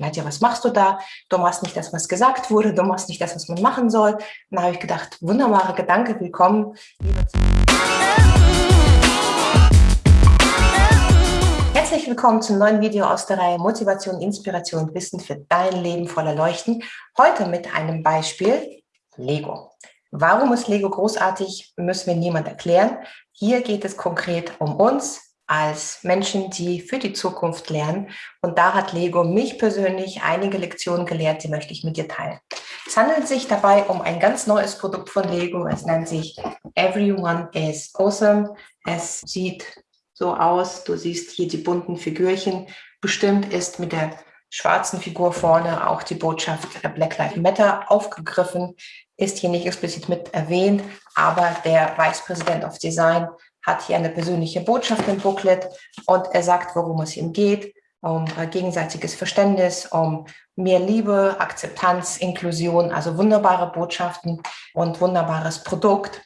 Nadja, was machst du da? Du machst nicht das, was gesagt wurde, du machst nicht das, was man machen soll. Dann habe ich gedacht, wunderbarer Gedanke, willkommen. Herzlich willkommen zum neuen Video aus der Reihe Motivation, Inspiration und Wissen für dein Leben voller Leuchten. Heute mit einem Beispiel Lego. Warum ist Lego großartig, müssen wir niemand erklären. Hier geht es konkret um uns, als Menschen, die für die Zukunft lernen. Und da hat Lego mich persönlich einige Lektionen gelehrt, die möchte ich mit dir teilen. Es handelt sich dabei um ein ganz neues Produkt von Lego. Es nennt sich Everyone is Awesome. Es sieht so aus, du siehst hier die bunten Figürchen. Bestimmt ist mit der schwarzen Figur vorne auch die Botschaft Black Lives Matter aufgegriffen, ist hier nicht explizit mit erwähnt, aber der Vice President of Design hat hier eine persönliche Botschaft im Booklet und er sagt, worum es ihm geht, um äh, gegenseitiges Verständnis, um mehr Liebe, Akzeptanz, Inklusion, also wunderbare Botschaften und wunderbares Produkt.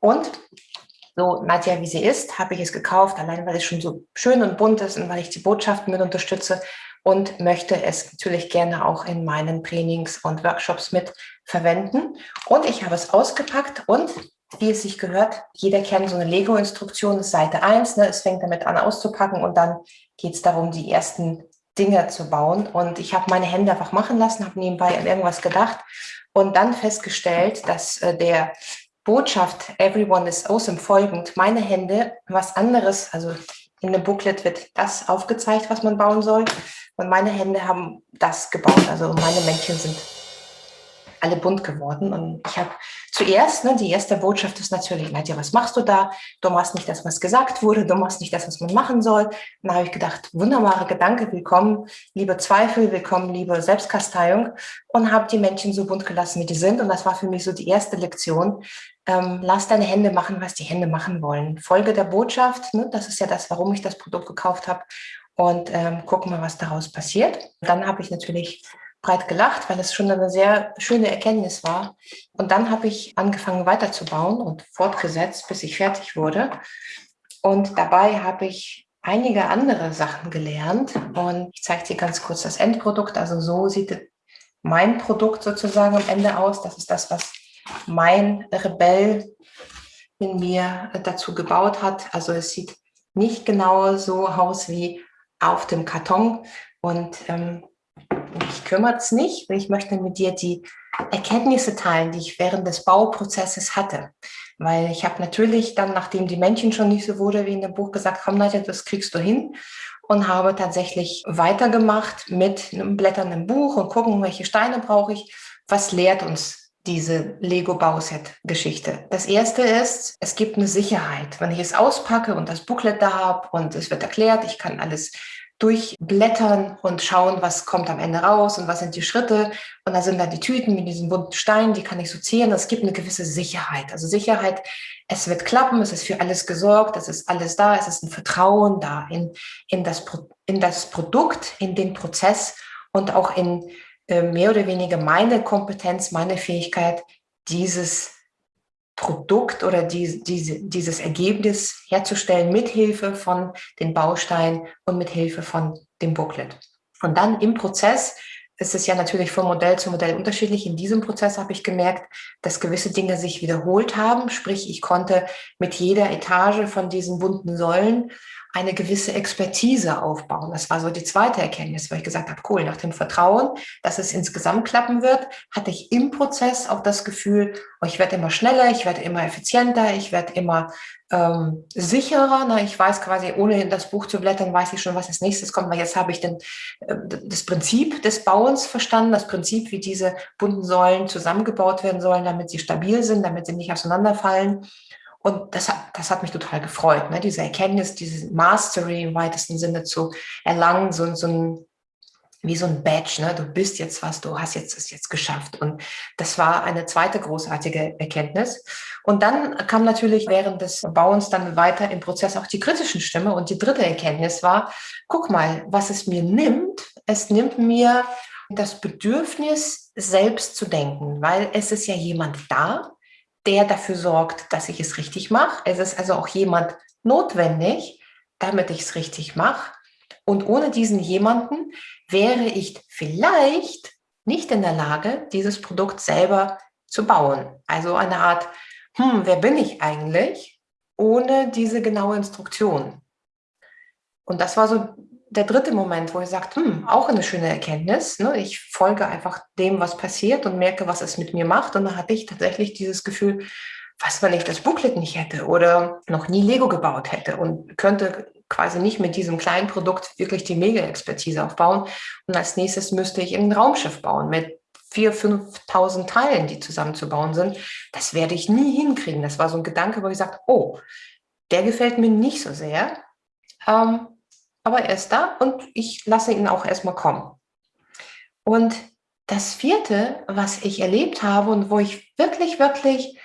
Und so Nadja, wie sie ist, habe ich es gekauft, allein weil es schon so schön und bunt ist und weil ich die Botschaften mit unterstütze und möchte es natürlich gerne auch in meinen Trainings und Workshops mit verwenden. Und ich habe es ausgepackt und wie es sich gehört. Jeder kennt so eine Lego-Instruktion, das ist Seite 1. Ne? Es fängt damit an auszupacken und dann geht es darum, die ersten Dinge zu bauen. Und ich habe meine Hände einfach machen lassen, habe nebenbei an irgendwas gedacht und dann festgestellt, dass äh, der Botschaft Everyone is awesome folgend meine Hände was anderes, also in dem Booklet wird das aufgezeigt, was man bauen soll. Und meine Hände haben das gebaut. Also meine Männchen sind alle bunt geworden. Und ich habe zuerst, ne, die erste Botschaft ist natürlich, Nadja, was machst du da? Du machst nicht das, was gesagt wurde, du machst nicht das, was man machen soll. Dann habe ich gedacht, wunderbarer Gedanke, willkommen, liebe Zweifel, willkommen, liebe Selbstkasteiung und habe die Männchen so bunt gelassen, wie die sind. Und das war für mich so die erste Lektion. Ähm, lass deine Hände machen, was die Hände machen wollen. Folge der Botschaft, ne, das ist ja das, warum ich das Produkt gekauft habe. Und ähm, gucken wir, was daraus passiert. Dann habe ich natürlich breit gelacht, weil es schon eine sehr schöne Erkenntnis war. Und dann habe ich angefangen weiterzubauen und fortgesetzt, bis ich fertig wurde. Und dabei habe ich einige andere Sachen gelernt. Und ich zeige dir ganz kurz das Endprodukt. Also so sieht mein Produkt sozusagen am Ende aus. Das ist das, was mein Rebell in mir dazu gebaut hat. Also es sieht nicht genau so aus wie auf dem Karton. Und ähm, mich kümmert es nicht, ich möchte mit dir die Erkenntnisse teilen, die ich während des Bauprozesses hatte. Weil ich habe natürlich dann, nachdem die Männchen schon nicht so wurde wie in dem Buch, gesagt, komm Nadja, das kriegst du hin. Und habe tatsächlich weitergemacht mit einem blätternden Buch und gucken, welche Steine brauche ich. Was lehrt uns diese Lego-Bauset-Geschichte. Das erste ist, es gibt eine Sicherheit. Wenn ich es auspacke und das Booklet da habe und es wird erklärt, ich kann alles durchblättern und schauen, was kommt am Ende raus und was sind die Schritte. Und da sind dann die Tüten mit diesen bunten Steinen, die kann ich sortieren. Es gibt eine gewisse Sicherheit. Also Sicherheit, es wird klappen, es ist für alles gesorgt, es ist alles da, es ist ein Vertrauen da in, in, das, in das Produkt, in den Prozess und auch in äh, mehr oder weniger meine Kompetenz, meine Fähigkeit, dieses Produkt oder die, diese, dieses Ergebnis herzustellen mit Hilfe von den Bausteinen und mit Hilfe von dem Booklet. Und dann im Prozess ist es ja natürlich von Modell zu Modell unterschiedlich. In diesem Prozess habe ich gemerkt, dass gewisse Dinge sich wiederholt haben. Sprich, ich konnte mit jeder Etage von diesen bunten Säulen eine gewisse Expertise aufbauen. Das war so die zweite Erkenntnis, weil ich gesagt habe, cool, nach dem Vertrauen, dass es insgesamt klappen wird, hatte ich im Prozess auch das Gefühl, oh, ich werde immer schneller, ich werde immer effizienter, ich werde immer ähm, sicherer. Na, ich weiß quasi, ohne in das Buch zu blättern, weiß ich schon, was als nächstes kommt, weil jetzt habe ich den, äh, das Prinzip des Bauens verstanden, das Prinzip, wie diese bunten Säulen zusammengebaut werden sollen, damit sie stabil sind, damit sie nicht auseinanderfallen. Und das hat, das hat mich total gefreut, ne? diese Erkenntnis, diese Mastery im weitesten Sinne zu erlangen, so, so ein, wie so ein Badge, ne? du bist jetzt was, du hast jetzt es jetzt geschafft. Und das war eine zweite großartige Erkenntnis. Und dann kam natürlich während des Bauens dann weiter im Prozess auch die kritischen Stimme. Und die dritte Erkenntnis war, guck mal, was es mir nimmt, es nimmt mir das Bedürfnis, selbst zu denken, weil es ist ja jemand da, der dafür sorgt, dass ich es richtig mache. Es ist also auch jemand notwendig, damit ich es richtig mache. Und ohne diesen jemanden wäre ich vielleicht nicht in der Lage, dieses Produkt selber zu bauen. Also eine Art, hm, wer bin ich eigentlich, ohne diese genaue Instruktion. Und das war so der dritte Moment, wo ich sagte, hm, auch eine schöne Erkenntnis. Ne? Ich folge einfach dem, was passiert und merke, was es mit mir macht. Und da hatte ich tatsächlich dieses Gefühl, was, wenn ich das Booklet nicht hätte oder noch nie Lego gebaut hätte und könnte quasi nicht mit diesem kleinen Produkt wirklich die Mega-Expertise aufbauen. Und als nächstes müsste ich ein Raumschiff bauen mit 4.000, 5.000 Teilen, die zusammenzubauen sind. Das werde ich nie hinkriegen. Das war so ein Gedanke, wo ich sagte, oh, der gefällt mir nicht so sehr. Ähm, aber er ist da und ich lasse ihn auch erstmal kommen. Und das vierte, was ich erlebt habe und wo ich wirklich, wirklich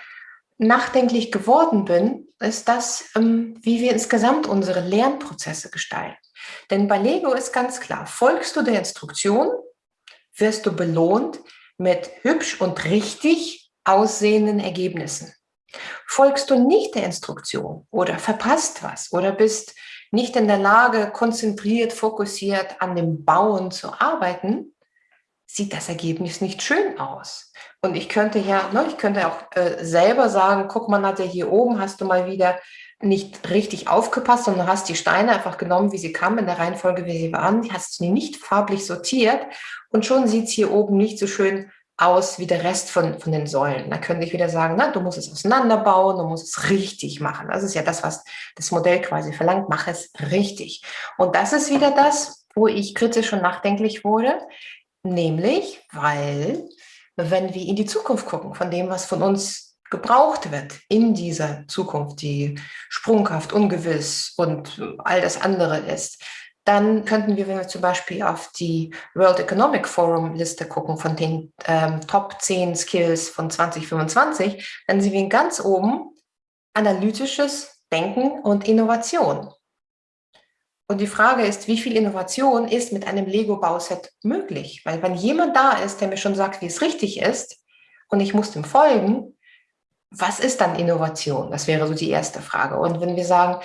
nachdenklich geworden bin, ist das, ähm, wie wir insgesamt unsere Lernprozesse gestalten. Denn bei Lego ist ganz klar, folgst du der Instruktion, wirst du belohnt mit hübsch und richtig aussehenden Ergebnissen. Folgst du nicht der Instruktion oder verpasst was oder bist nicht in der Lage, konzentriert, fokussiert an dem Bauen zu arbeiten, sieht das Ergebnis nicht schön aus. Und ich könnte ja, ne, ich könnte auch äh, selber sagen, guck mal, Nadja, hier oben hast du mal wieder nicht richtig aufgepasst, sondern hast die Steine einfach genommen, wie sie kamen, in der Reihenfolge, wie sie waren. Die hast du nicht farblich sortiert und schon sieht es hier oben nicht so schön aus wie der Rest von, von den Säulen. Da könnte ich wieder sagen, na, du musst es auseinanderbauen, du musst es richtig machen. Das ist ja das, was das Modell quasi verlangt, mach es richtig. Und das ist wieder das, wo ich kritisch und nachdenklich wurde, nämlich, weil wenn wir in die Zukunft gucken, von dem, was von uns gebraucht wird in dieser Zukunft, die sprunghaft, ungewiss und all das andere ist, dann könnten wir, wenn wir zum Beispiel auf die World Economic Forum Liste gucken von den ähm, Top 10 Skills von 2025, dann sehen wir ganz oben analytisches Denken und Innovation. Und die Frage ist, wie viel Innovation ist mit einem Lego-Bauset möglich? Weil wenn jemand da ist, der mir schon sagt, wie es richtig ist, und ich muss dem folgen, was ist dann Innovation? Das wäre so die erste Frage. Und wenn wir sagen,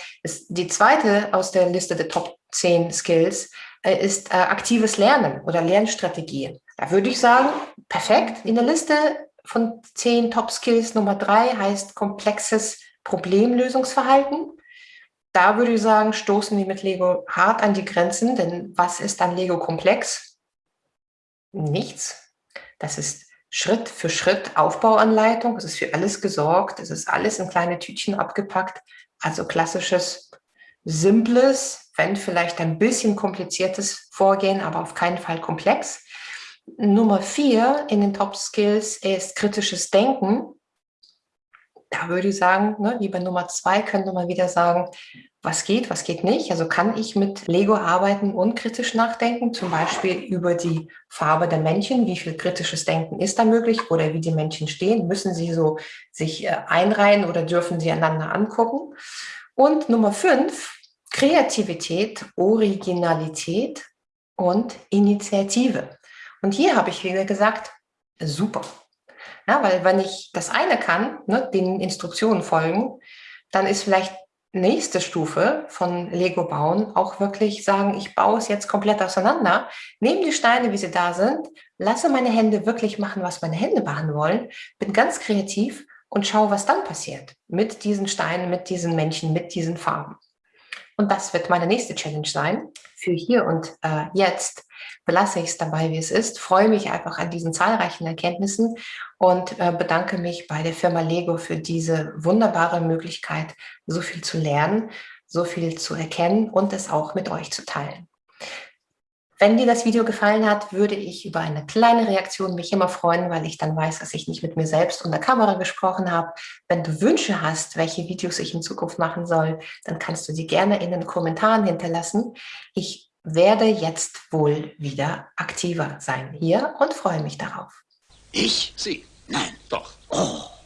die zweite aus der Liste der Top 10 Skills äh, ist äh, aktives Lernen oder Lernstrategien. Da würde ich sagen, perfekt. In der Liste von 10 Top Skills Nummer drei heißt komplexes Problemlösungsverhalten da würde ich sagen, stoßen wir mit Lego hart an die Grenzen, denn was ist dann Lego komplex? Nichts. Das ist Schritt für Schritt Aufbauanleitung. Es ist für alles gesorgt. Es ist alles in kleine Tütchen abgepackt. Also klassisches, simples, wenn vielleicht ein bisschen kompliziertes Vorgehen, aber auf keinen Fall komplex. Nummer vier in den Top Skills ist kritisches Denken da würde ich sagen, ne, wie bei Nummer zwei könnte man wieder sagen, was geht, was geht nicht. Also kann ich mit Lego arbeiten und kritisch nachdenken, zum Beispiel über die Farbe der Männchen, wie viel kritisches Denken ist da möglich oder wie die Männchen stehen, müssen sie so sich äh, einreihen oder dürfen sie einander angucken. Und Nummer fünf, Kreativität, Originalität und Initiative. Und hier habe ich wieder gesagt, super, ja, weil wenn ich das eine kann, ne, den Instruktionen folgen, dann ist vielleicht nächste Stufe von Lego bauen auch wirklich sagen, ich baue es jetzt komplett auseinander, nehme die Steine, wie sie da sind, lasse meine Hände wirklich machen, was meine Hände machen wollen, bin ganz kreativ und schaue, was dann passiert mit diesen Steinen, mit diesen Menschen, mit diesen Farben. Und das wird meine nächste Challenge sein. Für hier und äh, jetzt belasse ich es dabei, wie es ist. Freue mich einfach an diesen zahlreichen Erkenntnissen und äh, bedanke mich bei der Firma Lego für diese wunderbare Möglichkeit, so viel zu lernen, so viel zu erkennen und es auch mit euch zu teilen. Wenn dir das Video gefallen hat, würde ich über eine kleine Reaktion mich immer freuen, weil ich dann weiß, dass ich nicht mit mir selbst und der Kamera gesprochen habe. Wenn du Wünsche hast, welche Videos ich in Zukunft machen soll, dann kannst du sie gerne in den Kommentaren hinterlassen. Ich werde jetzt wohl wieder aktiver sein hier und freue mich darauf. Ich? Sie? Nein. Doch. Oh.